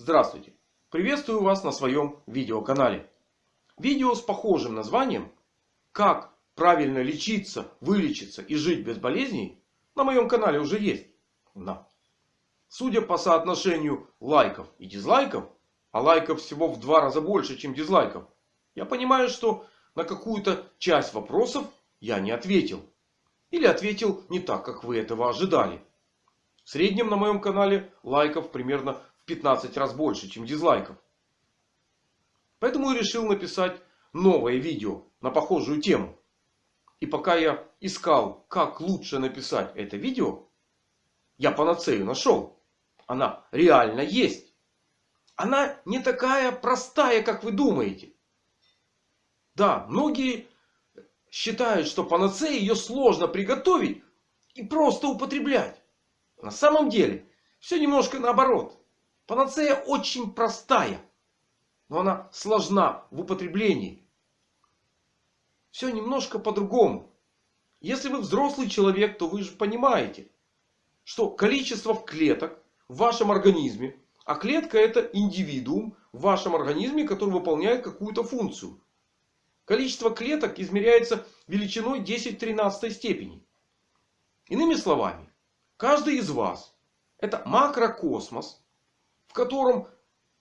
Здравствуйте! Приветствую вас на своем видеоканале. Видео с похожим названием «Как правильно лечиться, вылечиться и жить без болезней» на моем канале уже есть. Но, судя по соотношению лайков и дизлайков, а лайков всего в два раза больше, чем дизлайков, я понимаю, что на какую-то часть вопросов я не ответил. Или ответил не так, как вы этого ожидали. В среднем на моем канале лайков примерно 15 раз больше, чем дизлайков. Поэтому я решил написать новое видео на похожую тему. И пока я искал, как лучше написать это видео, я панацею нашел. Она реально есть. Она не такая простая, как вы думаете. Да, многие считают, что панацея ее сложно приготовить и просто употреблять. На самом деле все немножко наоборот. Панацея очень простая. Но она сложна в употреблении. Все немножко по-другому. Если вы взрослый человек, то вы же понимаете, что количество клеток в вашем организме, а клетка это индивидуум в вашем организме, который выполняет какую-то функцию. Количество клеток измеряется величиной 10-13 степени. Иными словами, каждый из вас это макрокосмос, в котором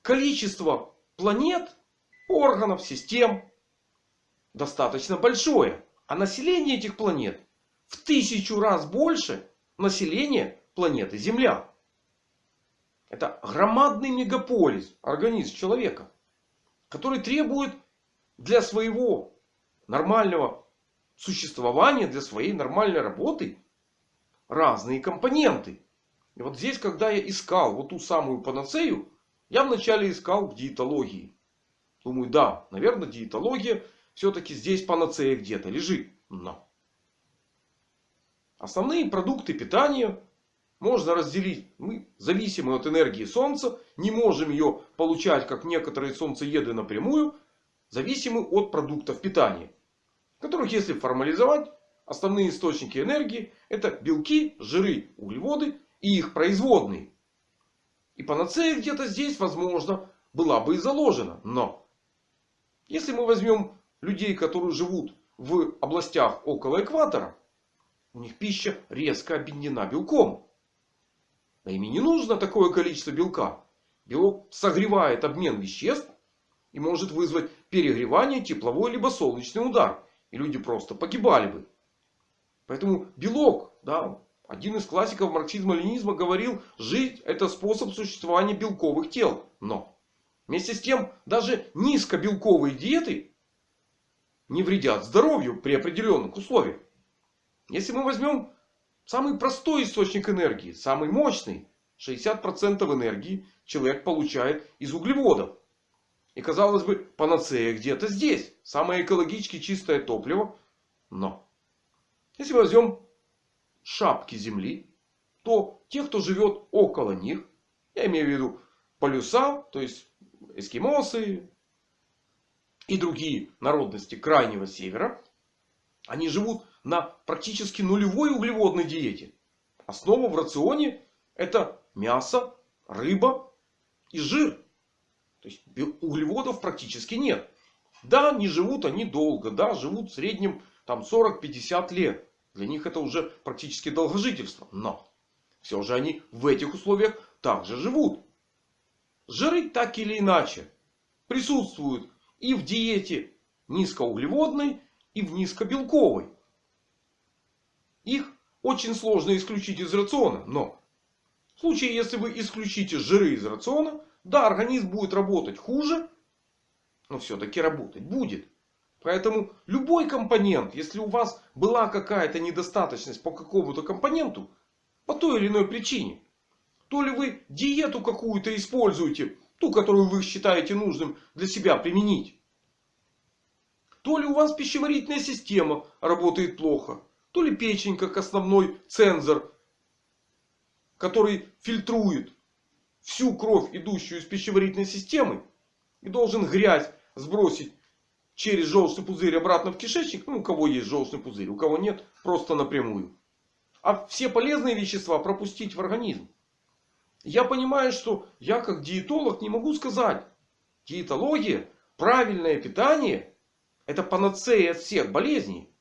количество планет, органов, систем достаточно большое. А население этих планет в тысячу раз больше населения планеты Земля. Это громадный мегаполис, организм человека. Который требует для своего нормального существования, для своей нормальной работы разные компоненты. И вот здесь, когда я искал вот ту самую панацею, я вначале искал в диетологии. Думаю, да, наверное, диетология все-таки здесь панацея где-то лежит. Но основные продукты питания можно разделить. Мы зависимы от энергии Солнца. Не можем ее получать, как некоторые солнцееды напрямую. Зависимы от продуктов питания. Которых, если формализовать, основные источники энергии это белки, жиры, углеводы и их производные. И панацея где-то здесь, возможно, была бы и заложена. Но если мы возьмем людей, которые живут в областях около экватора, у них пища резко объединена белком. А им не нужно такое количество белка. Белок согревает обмен веществ и может вызвать перегревание, тепловой либо солнечный удар. И люди просто погибали бы. Поэтому белок, да, один из классиков марксизма-ленизма говорил, жить это способ существования белковых тел. Но вместе с тем даже низкобелковые диеты не вредят здоровью при определенных условиях. Если мы возьмем самый простой источник энергии, самый мощный, 60% энергии человек получает из углеводов. И казалось бы, панацея где-то здесь. Самое экологически чистое топливо. Но если возьмем шапки Земли, то те, кто живет около них, я имею в виду полюса, то есть эскимосы и другие народности крайнего севера, они живут на практически нулевой углеводной диете. Основа в рационе это мясо, рыба и жир. То есть углеводов практически нет. Да, не живут они долго. Да, живут в среднем там 40-50 лет. Для них это уже практически долгожительство. Но все же они в этих условиях также живут. Жиры так или иначе присутствуют и в диете низкоуглеводной, и в низкобелковой. Их очень сложно исключить из рациона. Но в случае, если вы исключите жиры из рациона, да, организм будет работать хуже. Но все-таки работать будет. Поэтому любой компонент, если у вас была какая-то недостаточность по какому-то компоненту, по той или иной причине. То ли вы диету какую-то используете, ту, которую вы считаете нужным для себя применить. То ли у вас пищеварительная система работает плохо. То ли печень как основной цензор, который фильтрует всю кровь, идущую из пищеварительной системы. И должен грязь сбросить через желчный пузырь обратно в кишечник. Ну, у кого есть желчный пузырь, у кого нет, просто напрямую. А все полезные вещества пропустить в организм. Я понимаю, что я как диетолог не могу сказать. Диетология, правильное питание это панацея от всех болезней.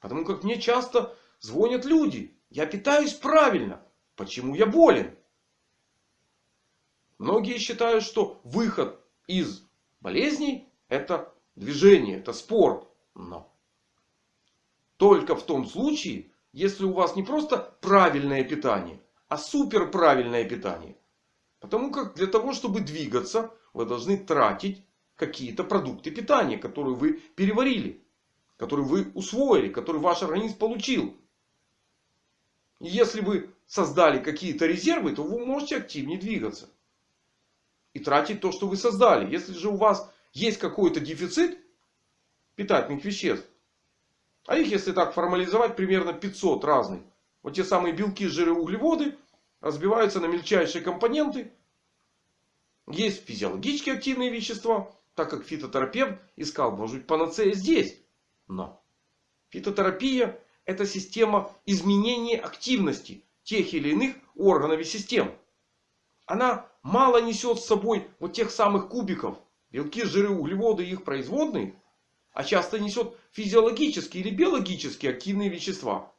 Потому как мне часто звонят люди. Я питаюсь правильно. Почему я болен? Многие считают, что выход из болезней это движение, это спорт. Но только в том случае, если у вас не просто правильное питание, а суперправильное питание. Потому как для того, чтобы двигаться, вы должны тратить какие-то продукты питания, которые вы переварили. Которые вы усвоили, которые ваш организм получил. И если вы создали какие-то резервы, то вы можете активнее двигаться. И тратить то, что вы создали. Если же у вас есть какой-то дефицит питательных веществ. А их, если так формализовать, примерно 500 разных. Вот те самые белки, жиры, углеводы разбиваются на мельчайшие компоненты. Есть физиологически активные вещества. Так как фитотерапевт искал, может быть, панацея здесь. Но фитотерапия это система изменения активности тех или иных органов и систем. Она мало несет с собой вот тех самых кубиков. Белки, жиры, углеводы их производные. А часто несет физиологические или биологические активные вещества.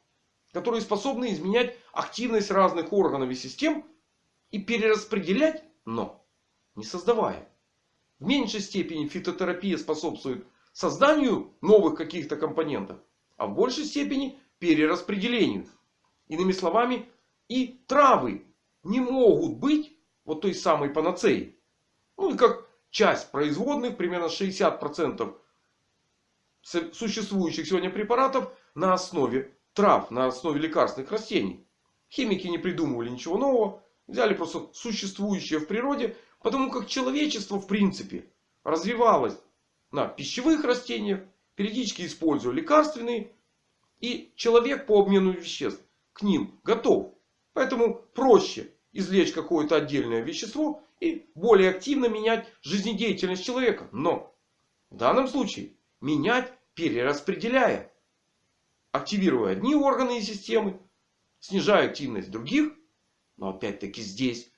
Которые способны изменять активность разных органов и систем. И перераспределять, но не создавая. В меньшей степени фитотерапия способствует созданию новых каких-то компонентов. А в большей степени перераспределению. Иными словами, и травы не могут быть вот той самой панацеей. Ну и как часть производных, примерно 60% существующих сегодня препаратов на основе трав, на основе лекарственных растений. Химики не придумывали ничего нового. Взяли просто существующее в природе Потому как человечество в принципе развивалось на пищевых растениях. Периодически используя лекарственные. И человек по обмену веществ к ним готов. Поэтому проще извлечь какое-то отдельное вещество. И более активно менять жизнедеятельность человека. Но в данном случае менять перераспределяя. Активируя одни органы и системы. Снижая активность других. Но опять-таки здесь,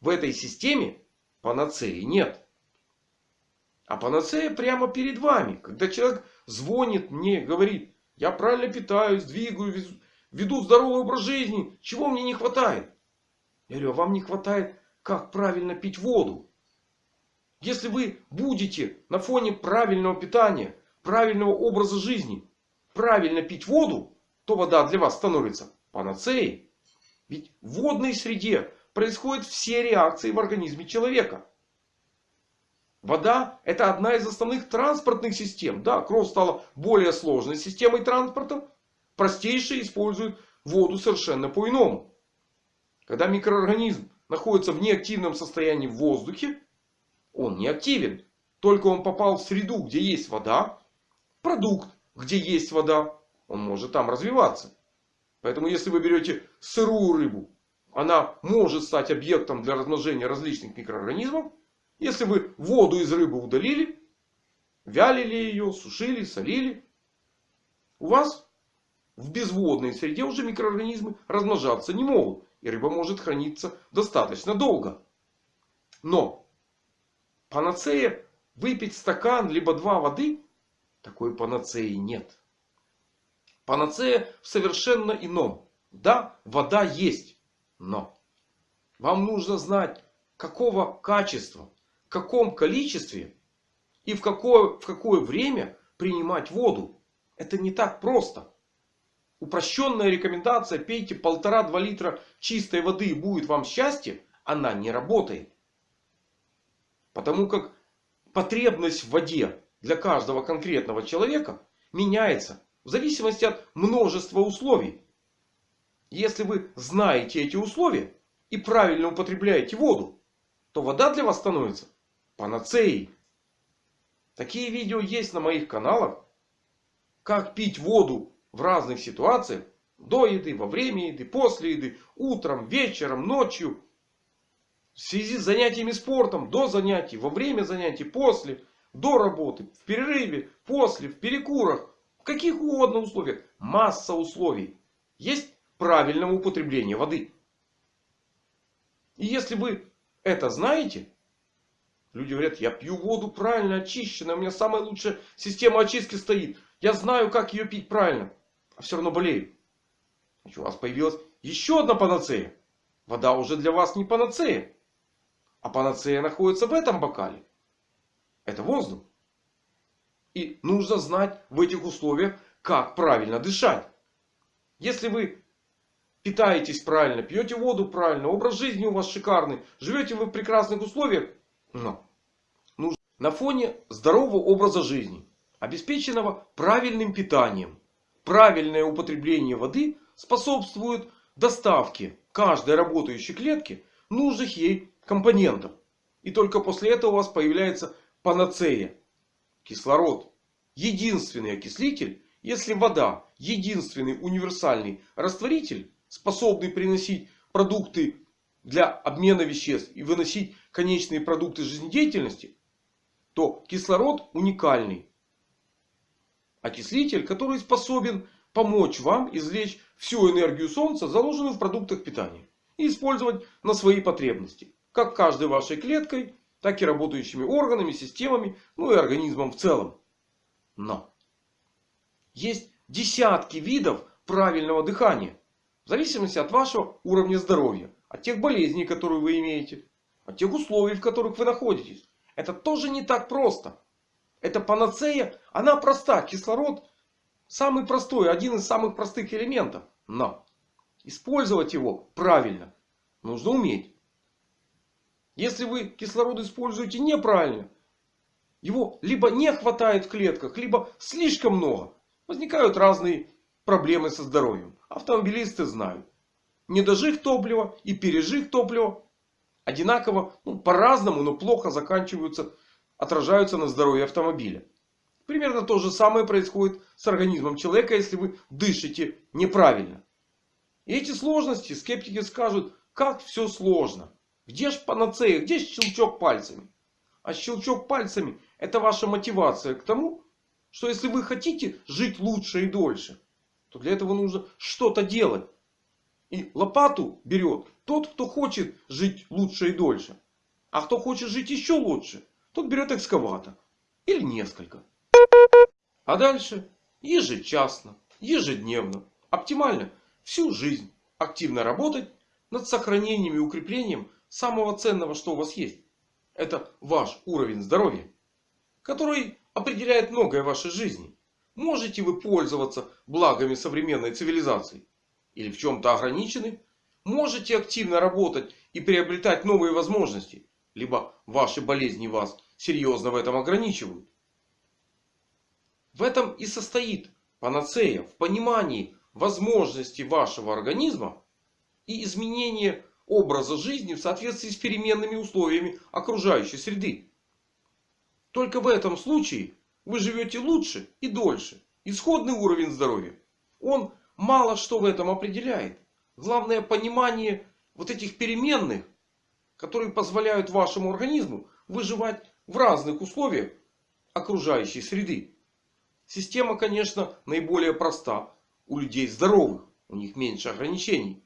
в этой системе, Панацеи нет. А панацея прямо перед вами. Когда человек звонит мне, говорит, я правильно питаюсь, двигаю, веду здоровый образ жизни. Чего мне не хватает? Я говорю, а вам не хватает, как правильно пить воду. Если вы будете на фоне правильного питания, правильного образа жизни, правильно пить воду, то вода для вас становится панацеей. Ведь в водной среде происходят все реакции в организме человека. Вода это одна из основных транспортных систем. Да, кровь стала более сложной системой транспорта. Простейшие используют воду совершенно по-иному. Когда микроорганизм находится в неактивном состоянии в воздухе, он не активен. Только он попал в среду, где есть вода, продукт, где есть вода, он может там развиваться. Поэтому если вы берете сырую рыбу она может стать объектом для размножения различных микроорганизмов. Если вы воду из рыбы удалили, вялили ее, сушили, солили. У вас в безводной среде уже микроорганизмы размножаться не могут. И рыба может храниться достаточно долго. Но панацея выпить стакан либо два воды. Такой панацеи нет. Панацея в совершенно ином. Да, вода есть. Но вам нужно знать, какого качества, в каком количестве и в какое, в какое время принимать воду. Это не так просто. Упрощенная рекомендация пейте полтора-два литра чистой воды и будет вам счастье. Она не работает. Потому как потребность в воде для каждого конкретного человека меняется в зависимости от множества условий. Если вы знаете эти условия и правильно употребляете воду, то вода для вас становится панацеей. Такие видео есть на моих каналах. Как пить воду в разных ситуациях. До еды, во время еды, после еды, утром, вечером, ночью. В связи с занятиями спортом, до занятий, во время занятий, после, до работы, в перерыве, после, в перекурах. В каких угодно условиях. Масса условий. Есть правильного употребления воды. И если вы это знаете, люди говорят, я пью воду правильно очищенную, у меня самая лучшая система очистки стоит. Я знаю, как ее пить правильно. А все равно болею. Значит, у вас появилась еще одна панацея. Вода уже для вас не панацея. А панацея находится в этом бокале. Это воздух. И нужно знать в этих условиях, как правильно дышать. Если вы питаетесь правильно, пьете воду правильно, образ жизни у вас шикарный, живете вы в прекрасных условиях, но нужно на фоне здорового образа жизни, обеспеченного правильным питанием, правильное употребление воды способствует доставке каждой работающей клетки нужных ей компонентов. И только после этого у вас появляется панацея. Кислород. Единственный окислитель, если вода единственный универсальный растворитель, способный приносить продукты для обмена веществ и выносить конечные продукты жизнедеятельности, то кислород уникальный окислитель, который способен помочь вам извлечь всю энергию Солнца, заложенную в продуктах питания. И использовать на свои потребности. Как каждой вашей клеткой, так и работающими органами, системами, ну и организмом в целом. Но есть десятки видов правильного дыхания. В зависимости от вашего уровня здоровья. От тех болезней, которые вы имеете. От тех условий, в которых вы находитесь. Это тоже не так просто. Это панацея. Она проста. Кислород самый простой. Один из самых простых элементов. Но использовать его правильно нужно уметь. Если вы кислород используете неправильно. Его либо не хватает в клетках. Либо слишком много. Возникают разные проблемы со здоровьем. Автомобилисты знают. Недожиг топлива и пережиг топлива одинаково, ну, по-разному, но плохо заканчиваются отражаются на здоровье автомобиля. Примерно то же самое происходит с организмом человека, если вы дышите неправильно. И эти сложности скептики скажут, как все сложно. Где ж панацея, где щелчок пальцами? А щелчок пальцами это ваша мотивация к тому, что если вы хотите жить лучше и дольше, то для этого нужно что-то делать. И лопату берет тот, кто хочет жить лучше и дольше. А кто хочет жить еще лучше, тот берет экскаватор. Или несколько. А дальше ежечасно, ежедневно, оптимально всю жизнь активно работать над сохранением и укреплением самого ценного, что у вас есть. Это ваш уровень здоровья. Который определяет многое в вашей жизни. Можете вы пользоваться благами современной цивилизации? Или в чем-то ограничены? Можете активно работать и приобретать новые возможности? Либо ваши болезни вас серьезно в этом ограничивают. В этом и состоит панацея. В понимании возможностей вашего организма и изменения образа жизни в соответствии с переменными условиями окружающей среды. Только в этом случае вы живете лучше и дольше. Исходный уровень здоровья. Он мало что в этом определяет. Главное понимание вот этих переменных которые позволяют вашему организму выживать в разных условиях окружающей среды. Система, конечно, наиболее проста у людей здоровых. У них меньше ограничений.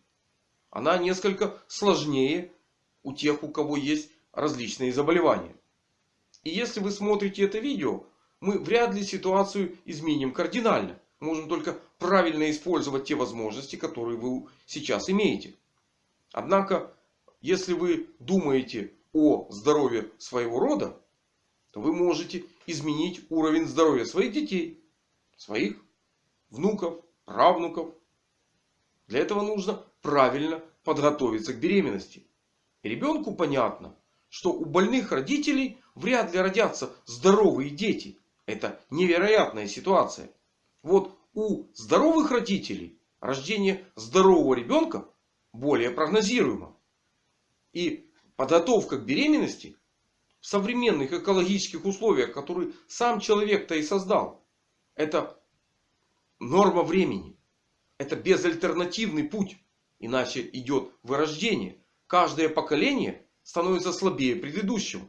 Она несколько сложнее у тех, у кого есть различные заболевания. И если вы смотрите это видео, мы вряд ли ситуацию изменим кардинально. Можем только правильно использовать те возможности, которые вы сейчас имеете. Однако если вы думаете о здоровье своего рода, то вы можете изменить уровень здоровья своих детей, своих внуков, правнуков. Для этого нужно правильно подготовиться к беременности. ребенку понятно, что у больных родителей вряд ли родятся здоровые дети. Это невероятная ситуация. Вот у здоровых родителей рождение здорового ребенка более прогнозируемо. И подготовка к беременности в современных экологических условиях, которые сам человек-то и создал. Это норма времени. Это безальтернативный путь. Иначе идет вырождение. Каждое поколение становится слабее предыдущего.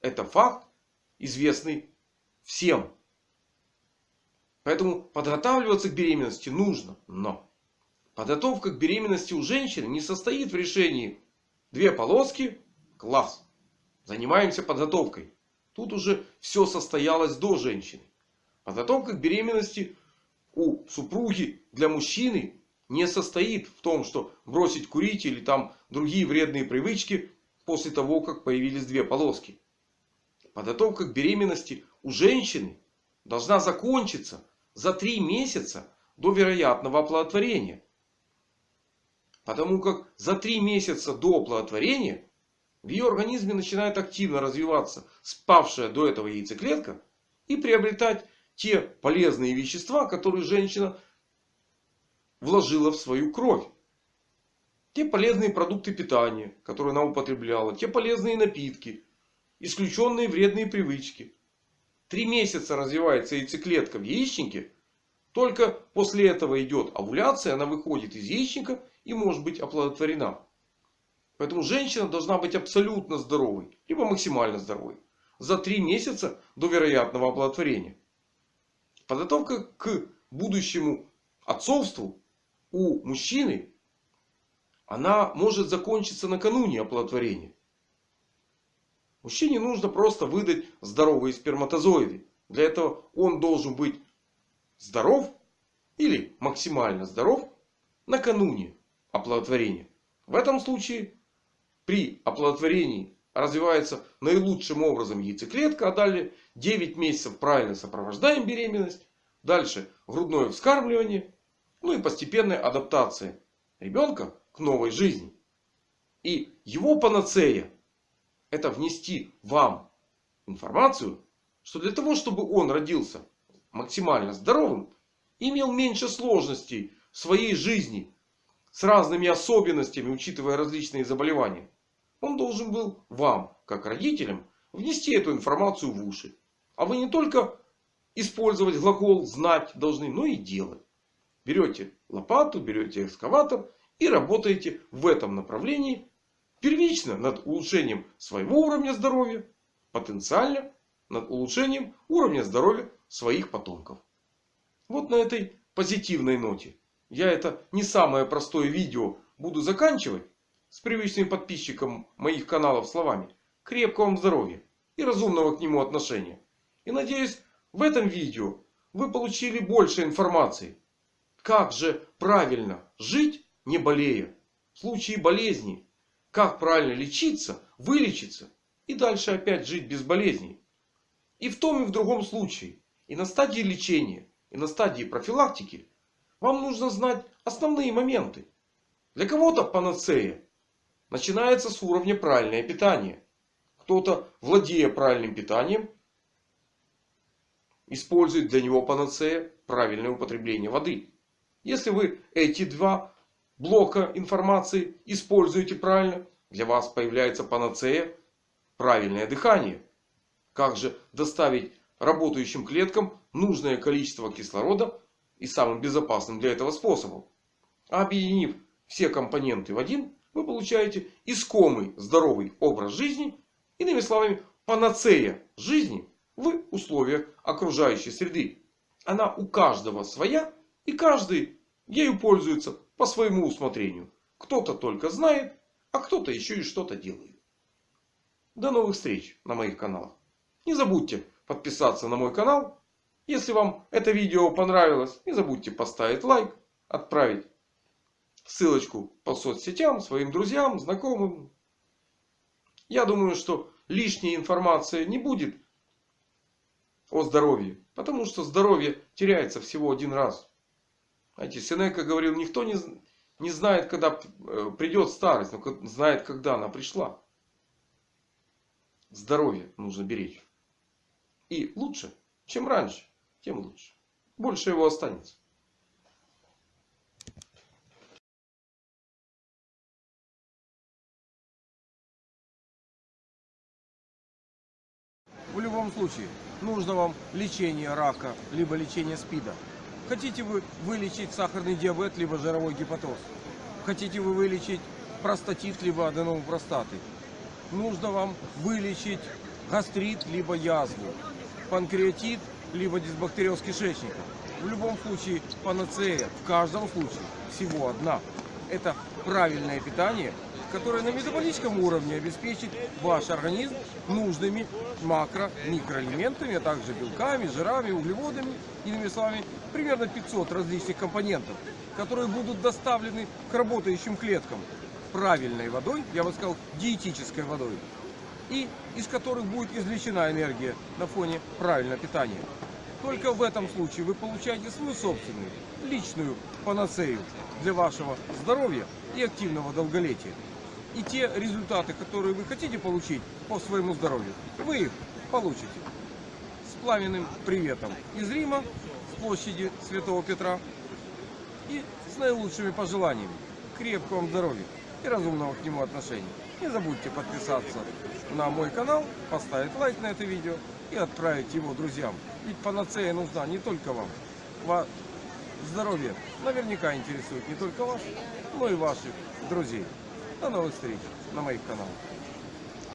Это факт, известный всем. Поэтому подготавливаться к беременности нужно. Но подготовка к беременности у женщины не состоит в решении Две полоски. Класс. Занимаемся подготовкой. Тут уже все состоялось до женщины. Подготовка к беременности у супруги для мужчины не состоит в том, что бросить курить или там другие вредные привычки после того, как появились две полоски. Подготовка к беременности у женщины должна закончиться за три месяца до вероятного оплодотворения. Потому как за три месяца до оплодотворения в ее организме начинает активно развиваться спавшая до этого яйцеклетка и приобретать те полезные вещества, которые женщина вложила в свою кровь. Те полезные продукты питания, которые она употребляла. Те полезные напитки. Исключенные вредные привычки. Три месяца развивается яйцеклетка в яичнике. Только после этого идет овуляция. Она выходит из яичника и может быть оплодотворена. Поэтому женщина должна быть абсолютно здоровой. Либо максимально здоровой. За три месяца до вероятного оплодотворения. Подготовка к будущему отцовству у мужчины. Она может закончиться накануне оплодотворения. Мужчине нужно просто выдать здоровые сперматозоиды. Для этого он должен быть здоров или максимально здоров накануне оплодотворения. В этом случае при оплодотворении развивается наилучшим образом яйцеклетка. А далее 9 месяцев правильно сопровождаем беременность. Дальше грудное вскармливание. Ну и постепенная адаптация ребенка к новой жизни. И его панацея это внести вам информацию, что для того, чтобы он родился максимально здоровым, имел меньше сложностей в своей жизни с разными особенностями, учитывая различные заболевания. Он должен был вам, как родителям, внести эту информацию в уши. А вы не только использовать глагол знать должны, но и делать. Берете лопату, берете экскаватор и работаете в этом направлении Первично над улучшением своего уровня здоровья. Потенциально над улучшением уровня здоровья своих потомков. Вот на этой позитивной ноте. Я это не самое простое видео буду заканчивать. С привычным подписчиком моих каналов словами. Крепкого вам здоровья и разумного к нему отношения. И надеюсь в этом видео вы получили больше информации. Как же правильно жить не болея. В случае болезни как правильно лечиться, вылечиться и дальше опять жить без болезней. И в том и в другом случае, и на стадии лечения, и на стадии профилактики, вам нужно знать основные моменты. Для кого-то панацея начинается с уровня правильное питание. Кто-то, владея правильным питанием, использует для него панацея правильное употребление воды. Если вы эти два блока информации используете правильно, для вас появляется панацея правильное дыхание. Как же доставить работающим клеткам нужное количество кислорода и самым безопасным для этого способом. объединив все компоненты в один, вы получаете искомый здоровый образ жизни. Иными словами, панацея жизни в условиях окружающей среды. Она у каждого своя и каждый ею пользуется по своему усмотрению. Кто-то только знает, а кто-то еще и что-то делает. До новых встреч на моих каналах. Не забудьте подписаться на мой канал. Если вам это видео понравилось, не забудьте поставить лайк, отправить ссылочку по соцсетям своим друзьям, знакомым. Я думаю, что лишняя информация не будет о здоровье. Потому что здоровье теряется всего один раз. Знаете, Сенека говорил, никто не, не знает, когда э, придет старость, но знает, когда она пришла. Здоровье нужно беречь. И лучше, чем раньше, тем лучше. Больше его останется. В любом случае, нужно вам лечение рака, либо лечение СПИДа. Хотите вы вылечить сахарный диабет, либо жировой гепатоз? Хотите вы вылечить простатит, либо аденом простаты? Нужно вам вылечить гастрит, либо язву, панкреатит, либо дисбактериоз кишечника. В любом случае панацея, в каждом случае всего одна. Это правильное питание, которая на метаболическом уровне обеспечит ваш организм нужными макро, микроэлементами, а также белками, жирами, углеводами, иными словами, примерно 500 различных компонентов, которые будут доставлены к работающим клеткам правильной водой, я бы сказал, диетической водой, и из которых будет извлечена энергия на фоне правильного питания. Только в этом случае вы получаете свою собственную, личную панацею для вашего здоровья и активного долголетия. И те результаты, которые вы хотите получить по своему здоровью, вы их получите. С пламенным приветом из Рима, с площади Святого Петра и с наилучшими пожеланиями крепкого вам здоровья и разумного к нему отношения. Не забудьте подписаться на мой канал, поставить лайк на это видео и отправить его друзьям. Ведь панацея нужна не только вам. Ва- Здоровье наверняка интересует не только вас, но и ваших друзей. До новых встреч на моих каналах.